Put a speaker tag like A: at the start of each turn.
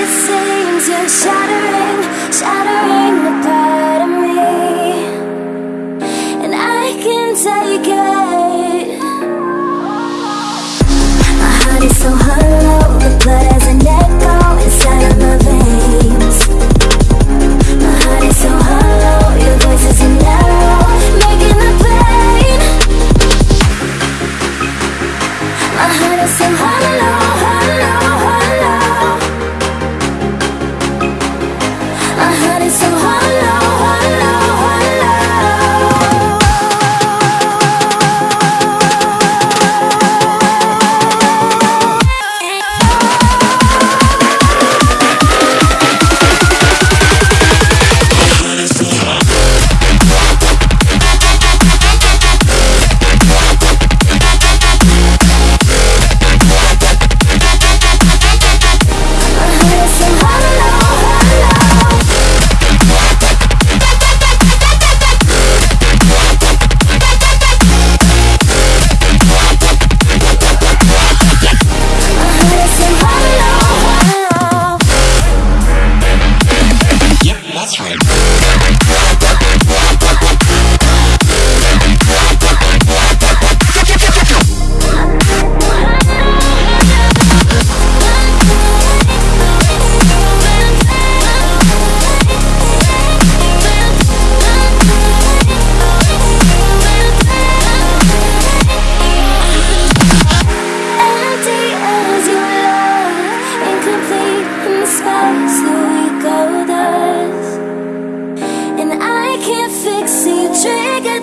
A: it seems you're shattering, shattering